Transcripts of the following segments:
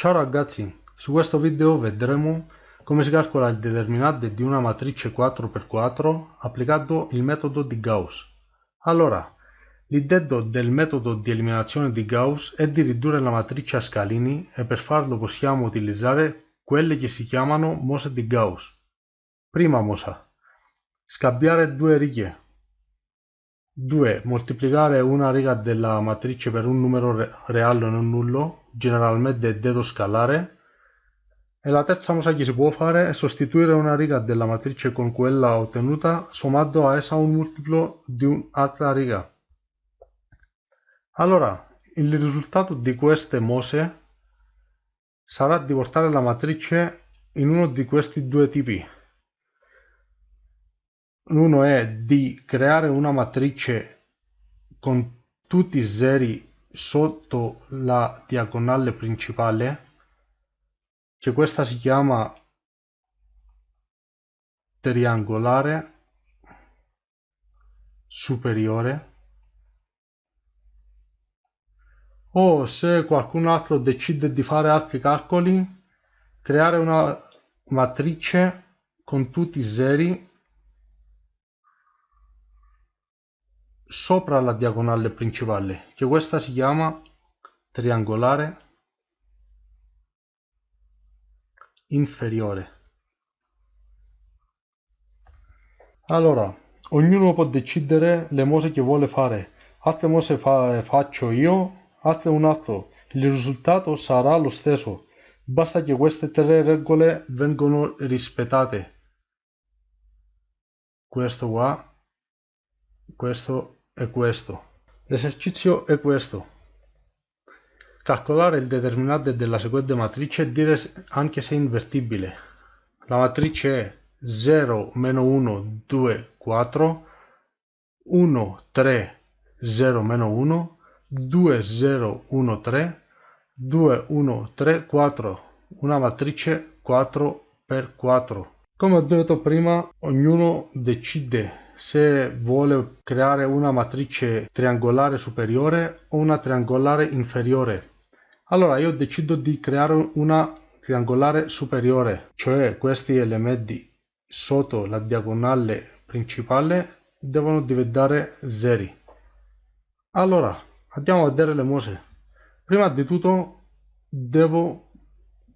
Ciao ragazzi, su questo video vedremo come si calcola il determinante di una matrice 4x4 applicando il metodo di Gauss. Allora, l'intento del metodo di eliminazione di Gauss è di ridurre la matrice a scalini e per farlo possiamo utilizzare quelle che si chiamano mose di Gauss. Prima mosa. Scambiare due righe 2. Moltiplicare una riga della matrice per un numero reale non nullo, generalmente detto scalare. E la terza cosa che si può fare è sostituire una riga della matrice con quella ottenuta sommando a essa un multiplo di un'altra riga. Allora, il risultato di queste mose sarà di portare la matrice in uno di questi due tipi uno è di creare una matrice con tutti i zeri sotto la diagonale principale che questa si chiama triangolare superiore o se qualcun altro decide di fare altri calcoli creare una matrice con tutti i zeri sopra la diagonale principale che questa si chiama triangolare inferiore. Allora ognuno può decidere le mose che vuole fare. Altre mose fa faccio io altre un altro. Il risultato sarà lo stesso. Basta che queste tre regole vengano rispettate. Questo qua questo è questo. L'esercizio è questo. Calcolare il determinante della seguente matrice e dire anche se è invertibile. La matrice è 0, meno 1, 2, 4, 1, 3, 0, meno 1, 2, 0, 1, 3, 2, 1, 3, 4. Una matrice 4 per 4. Come ho detto prima, ognuno decide se vuole creare una matrice triangolare superiore o una triangolare inferiore. Allora io decido di creare una triangolare superiore, cioè questi elementi sotto la diagonale principale devono diventare zeri. Allora, andiamo a vedere le mose. Prima di tutto devo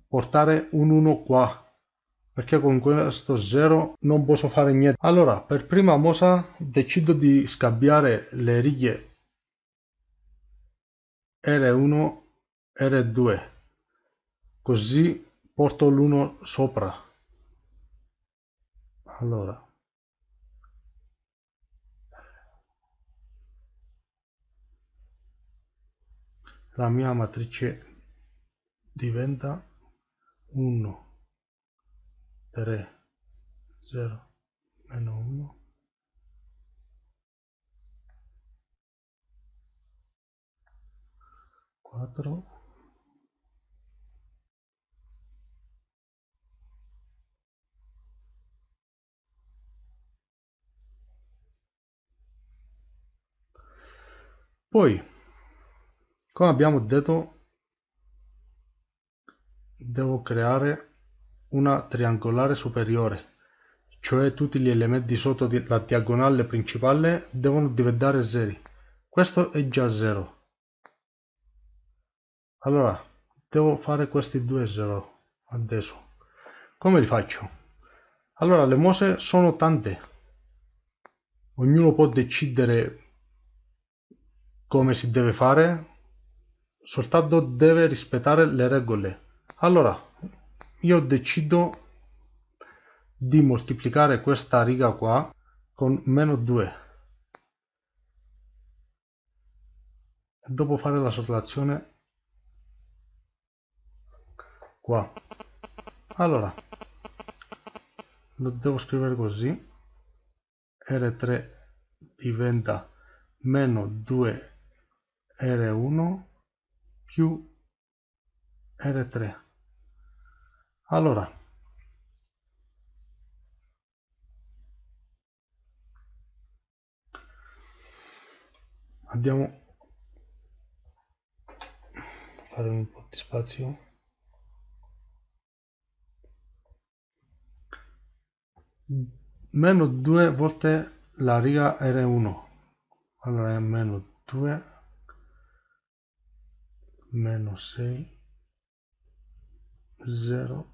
portare un 1 qua perché con questo 0 non posso fare niente. Allora per prima mossa decido di scambiare le righe. R1 R2 così porto l'1 sopra. Allora. La mia matrice diventa 1 3 0 meno 1 4 poi come abbiamo detto devo creare una triangolare superiore, cioè tutti gli elementi sotto la diagonale principale devono diventare zeri. Questo è già 0. Allora, devo fare questi due 0 adesso. Come li faccio? Allora, le mose sono tante. Ognuno può decidere come si deve fare, soltanto deve rispettare le regole. Allora, io decido di moltiplicare questa riga qua con meno 2 e dopo fare la sottrazione qua. Allora lo devo scrivere così. R3 diventa meno 2 r1 più r3 allora, andiamo. A fare un po' di spazio. Meno 2 volte la riga R1. Allora è meno 2 meno 6 0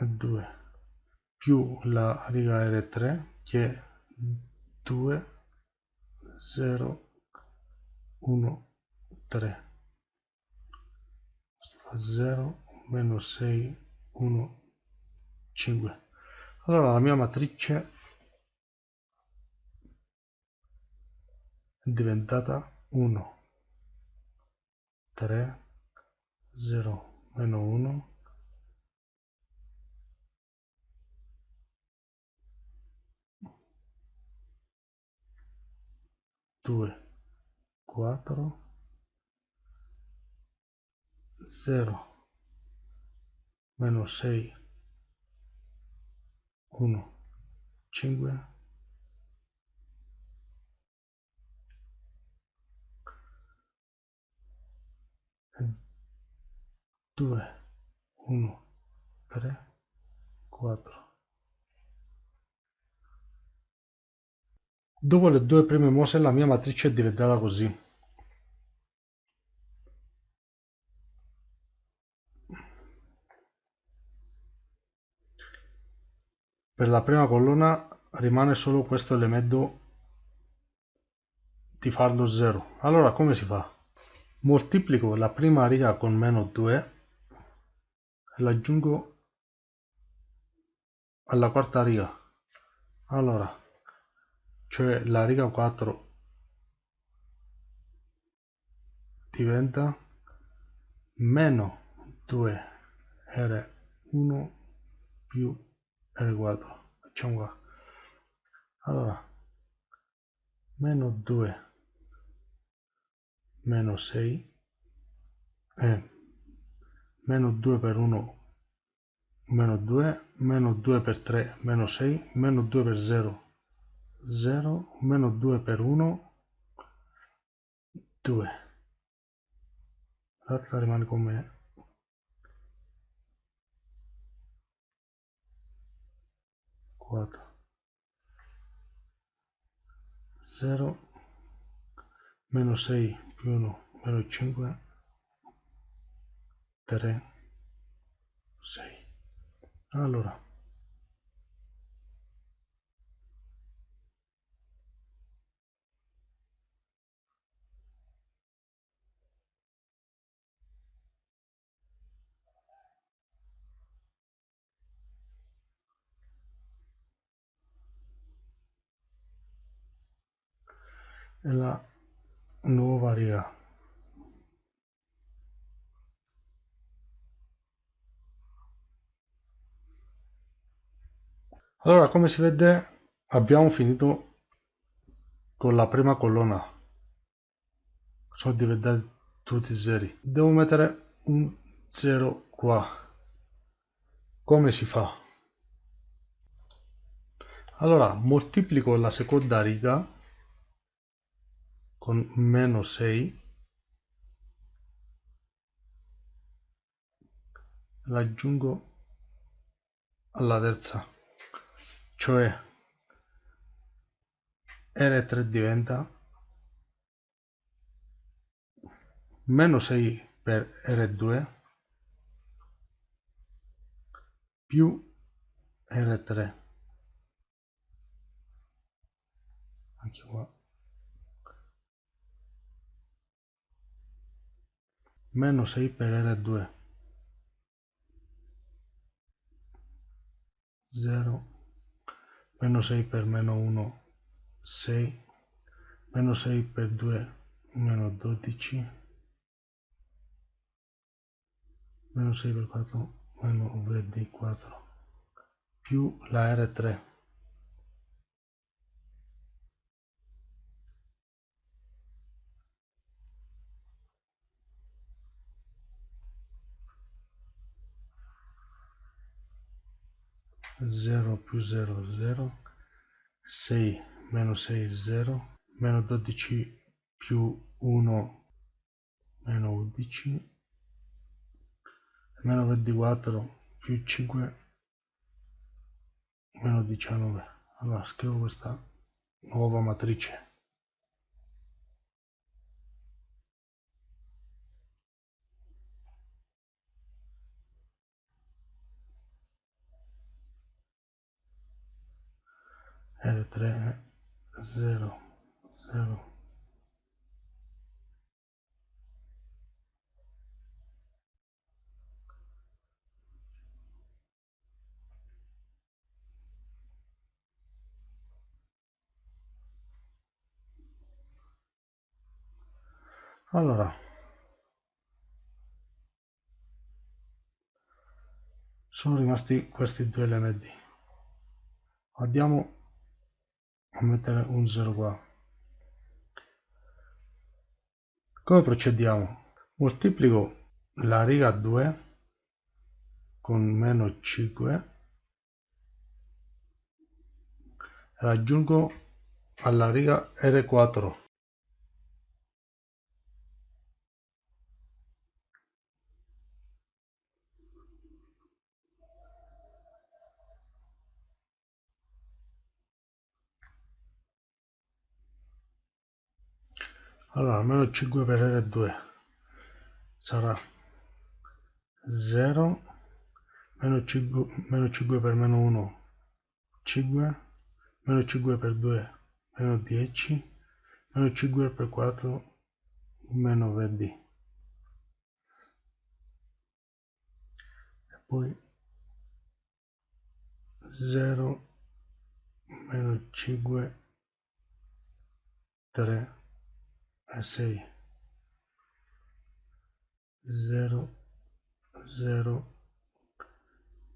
2 più la riga R3 che è 2 0 1 3 0 meno 6 1 5 allora la mia matrice è diventata 1 3 0 meno 1 2 4 0 meno 6 1 5 2 1 3 4 Dopo le due prime mosse la mia matrice è diventata così. Per la prima colonna rimane solo questo elemento di farlo 0. Allora come si fa? Moltiplico la prima riga con meno 2 e l'aggiungo alla quarta riga. Allora cioè la riga 4 diventa meno 2 R1 più R4 facciamo qua. Allora meno 2 meno 6 è meno 2 per 1 meno 2 meno 2 per 3 meno 6 meno 2 per 0 0 meno 2 per 1 2 l'altra rimane come 4 0 meno 6 più 1 meno 5 3 6 allora e la nuova riga. Allora come si vede abbiamo finito con la prima colonna. Sono diventati tutti zeri. Devo mettere un 0 qua. Come si fa? Allora moltiplico la seconda riga con meno 6 l'aggiungo alla terza cioè R3 diventa meno 6 per R2 più R3 anche qua meno 6 per R2 0 meno 6 per meno 1 6 meno 6 per 2 meno 12 meno 6 per 4 meno 24 più la R3 0 più 0 0 6 meno 6 0 meno 12 più 1 meno 11 meno 24 più 5 meno 19 allora scrivo questa nuova matrice R3 0 0 allora. Sono rimasti questi due lmd andiamo mettere un 0 qua. Come procediamo? Moltiplico la riga 2 con meno 5 e aggiungo alla riga R4 allora meno 5 per R2 sarà 0 meno 5, meno 5 per meno 1 5 meno 5 per 2 meno 10 meno 5 per 4 meno 20 e poi 0 meno 5 3 6 0 0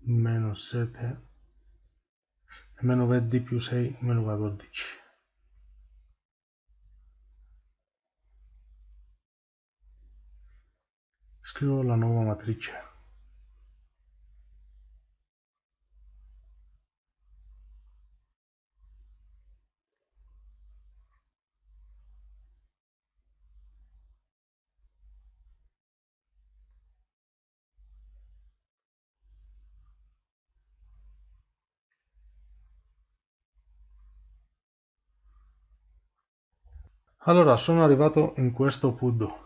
meno 7 meno 20 più 6 meno 14 scrivo la nuova matrice Allora, sono arrivato in questo punto.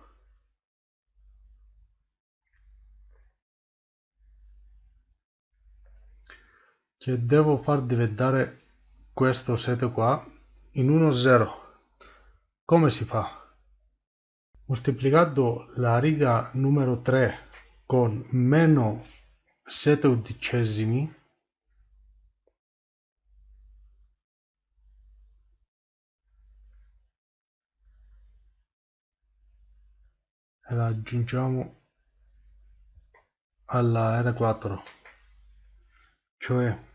Che devo far diventare questo 7 qua in 1 0. Come si fa? Moltiplicando la riga numero 3 con meno 7 undicesimi la aggiungiamo alla R4 cioè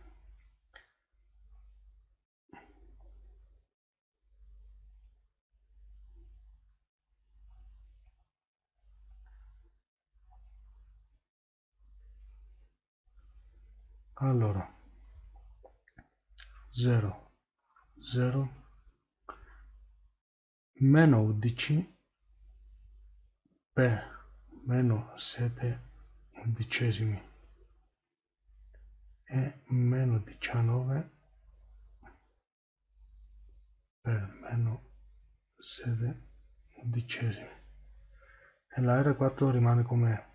allora 0 0 meno 11 per meno 7 undicesimi. E meno 19 per meno 7 undicesimi. E la R4 rimane com'è?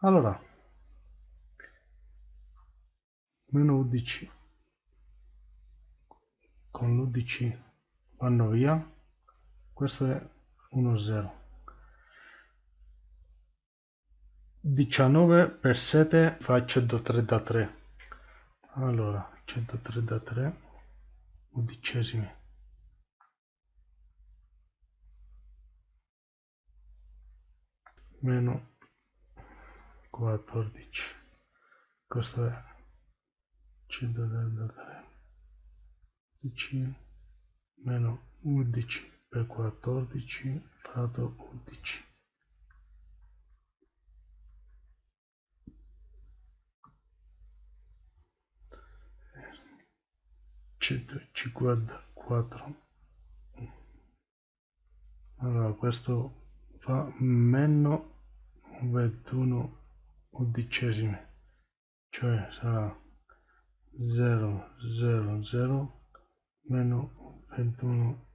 Allora meno 11 con l'11 vanno via questo è 1 0 19 per 7 fa 133 allora 133 undicesimi. Meno 14 questo è 133 11 meno 11 per 14 fratto 11 154 allora questo fa meno 21 undicesimi cioè sarà 0 0 0 meno 21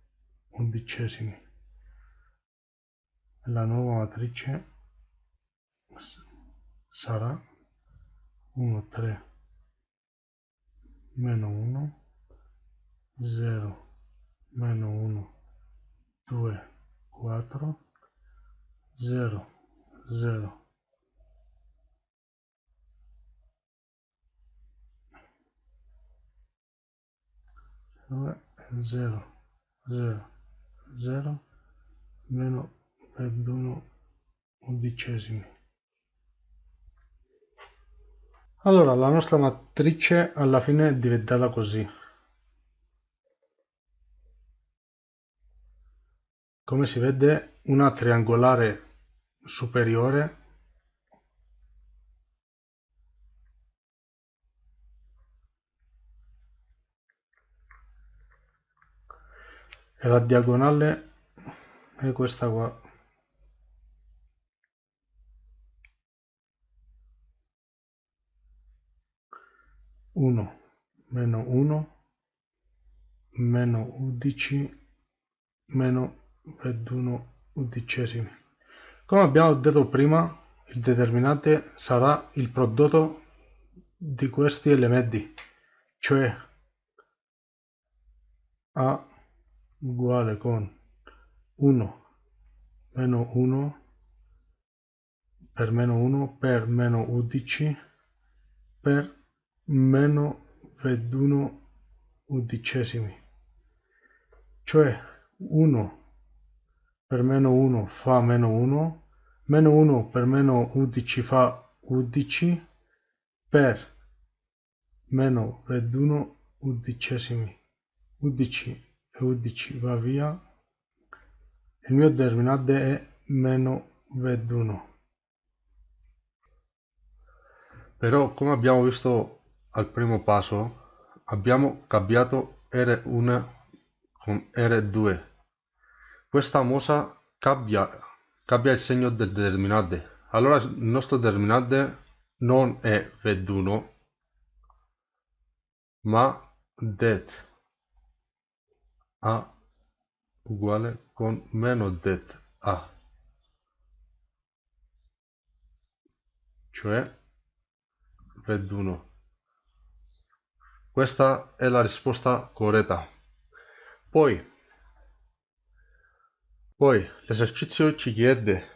undicesimi. La nuova matrice sarà 1 3 meno 1 0 meno 1 2 4 0 0 0 0 0 meno 21 undicesimi. Allora la nostra matrice alla fine è diventata così. Come si vede una triangolare superiore e la diagonale è questa qua. Uno meno uno meno undici meno 21 undicesimi. Come abbiamo detto prima il determinante sarà il prodotto di questi elementi cioè a uguale con 1 meno 1 per meno 1 per meno 11 per meno 21 undicesimi cioè 1 per meno 1 fa meno 1 meno 1 per meno 11 fa 11 per meno 21 undicesimi 11 11 va via. Il mio determinante è meno 21 però come abbiamo visto al primo passo abbiamo cambiato R1 con R2 questa mossa cambia, cambia il segno del determinante allora il nostro determinante non è V1 ma det a uguale con meno det a. Cioè V1 questa è la risposta corretta. Poi poi l'esercizio ci chiede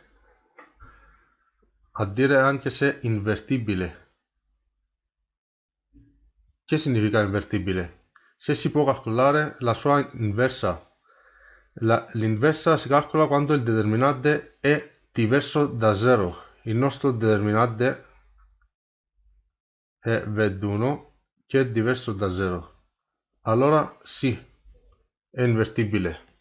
a dire anche se invertibile. Che significa invertibile se si può calcolare la sua inversa. L'inversa si calcola quando il determinante è diverso da 0. Il nostro determinante è V1 che è diverso da 0. Allora sì, è invertibile.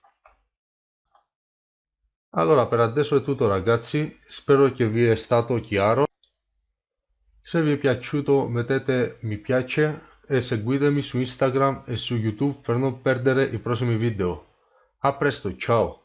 Allora per adesso è tutto ragazzi, spero che vi è stato chiaro. Se vi è piaciuto mettete mi piace e seguitemi su Instagram e su YouTube per non perdere i prossimi video. A presto, ciao!